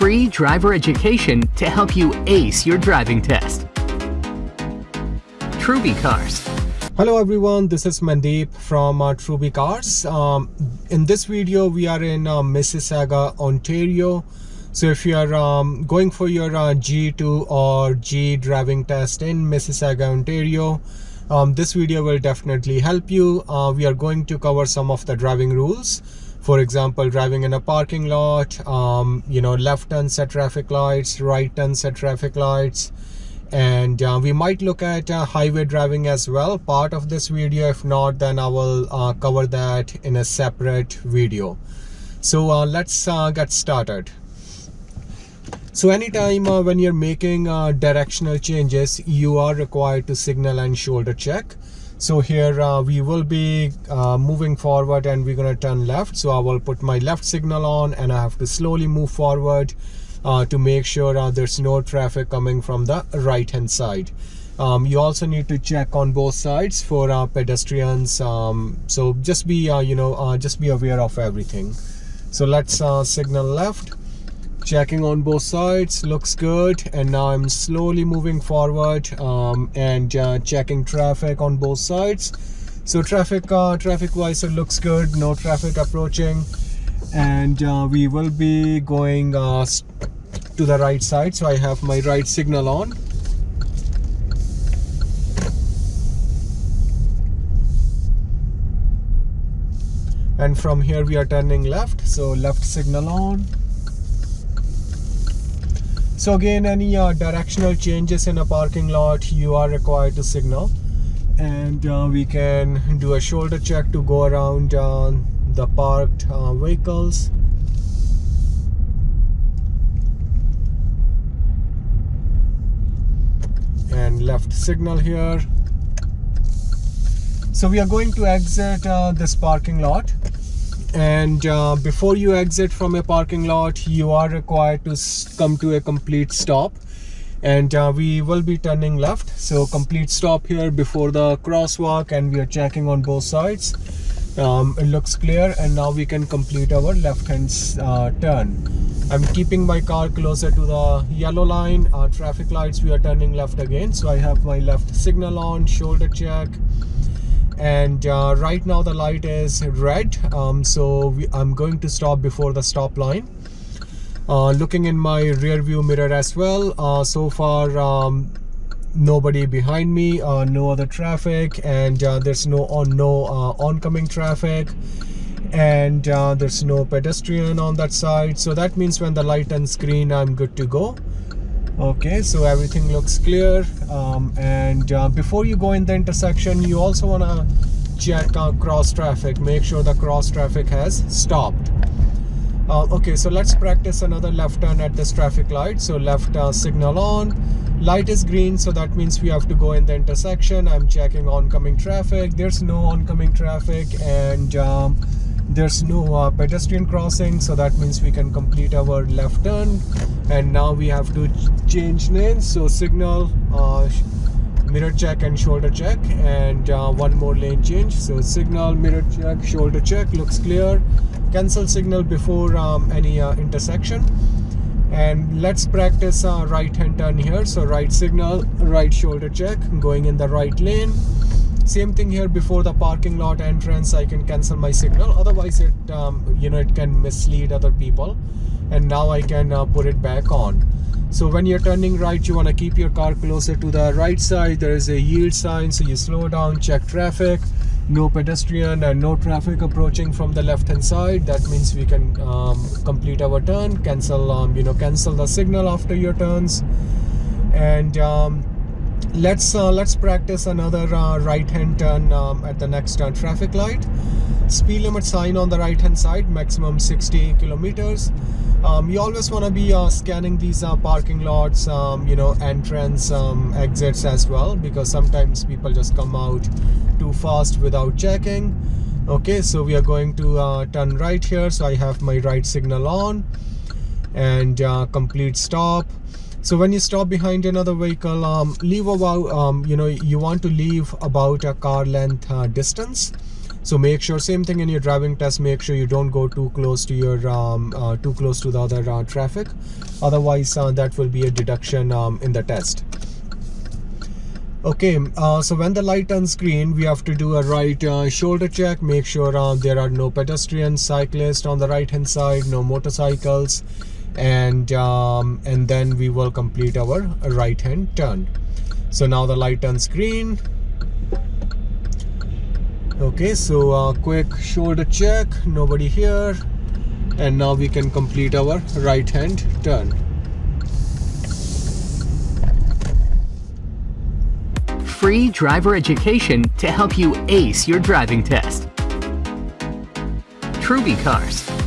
free driver education to help you ace your driving test. Truby Cars. Hello everyone, this is Mandeep from uh, Truby Cars. Um, in this video, we are in uh, Mississauga, Ontario. So if you are um, going for your uh, G2 or G driving test in Mississauga, Ontario, um, this video will definitely help you. Uh, we are going to cover some of the driving rules for example driving in a parking lot um, you know left turn set traffic lights right turn set traffic lights. And uh, we might look at uh, highway driving as well. Part of this video if not then i will uh, cover that in a separate video. So uh, let's uh, get started. So anytime uh, when you're making directional changes you are required to signal and shoulder check so here uh, we will be uh, moving forward and we're going to turn left. So i will put my left signal on and i have to slowly move forward uh, to make sure uh, there's no traffic coming from the right hand side. Um, you also need to check on both sides for uh, pedestrians. Um, so just be uh, you know just be aware of everything. So let's signal left checking on both sides. Looks good. And now i'm slowly moving forward um, and uh, checking traffic on both sides. So traffic uh, traffic wise it looks good. No traffic approaching. And uh, we will be going uh, to the right side. So i have my right signal on. And from here we are turning left. So left signal on so again any uh, directional changes in a parking lot you are required to signal. And uh, we can do a shoulder check to go around uh, the parked uh, vehicles. And left signal here. So we are going to exit uh, this parking lot and uh, before you exit from a parking lot you are required to come to a complete stop. And uh, we will be turning left. So complete stop here before the crosswalk and we are checking on both sides. Um, it looks clear and now we can complete our left hand uh, turn. I'm keeping my car closer to the yellow line. Uh, traffic lights we are turning left again. So I have my left signal on shoulder check and uh, right now the light is red. Um, so we, I'm going to stop before the stop line. Uh, looking in my rear view mirror as well. Uh, so far um, nobody behind me uh, no other traffic. And uh, there's no on no uh, oncoming traffic. And there's no pedestrian on that side. So that means when the light turns green I'm good to go okay so everything looks clear um, and uh, before you go in the intersection you also want to check uh, cross traffic make sure the cross traffic has stopped. Uh, okay so let's practice another left turn at this traffic light. So left uh, signal on light is green so that means we have to go in the intersection. I'm checking oncoming traffic. There's no oncoming traffic and um, there's no uh, pedestrian crossing so that means we can complete our left turn. And now we have to change lanes so signal uh, mirror check and shoulder check and uh, one more lane change. So signal mirror check shoulder check looks clear. Cancel signal before um, any uh, intersection. And let's practice uh, right hand turn here. So right signal right shoulder check going in the right lane same thing here before the parking lot entrance i can cancel my signal. Otherwise it um, you know it can mislead other people. And now i can uh, put it back on. So when you're turning right you want to keep your car closer to the right side. There is a yield sign so you slow down check traffic. No pedestrian and no traffic approaching from the left hand side. That means we can um, complete our turn cancel um, you know cancel the signal after your turns. And um, let's uh, let's practice another uh, right hand turn um, at the next uh, traffic light. Speed limit sign on the right hand side maximum 60 kilometers. Um, you always want to be uh, scanning these uh, parking lots um, you know entrance um, exits as well because sometimes people just come out too fast without checking. Okay so we are going to uh, turn right here. So I have my right signal on and complete stop so when you stop behind another vehicle um, leave about um, you know you want to leave about a car length uh, distance. So make sure same thing in your driving test make sure you don't go too close to your um, uh, too close to the other uh, traffic. Otherwise uh, that will be a deduction um, in the test. Okay uh, so when the light turns green we have to do a right uh, shoulder check make sure uh, there are no pedestrians cyclists on the right hand side no motorcycles and um, and then we will complete our right hand turn. So now the light turns green. Okay so uh, quick shoulder check. Nobody here. And now we can complete our right hand turn. Free driver education to help you ace your driving test. Truby Cars.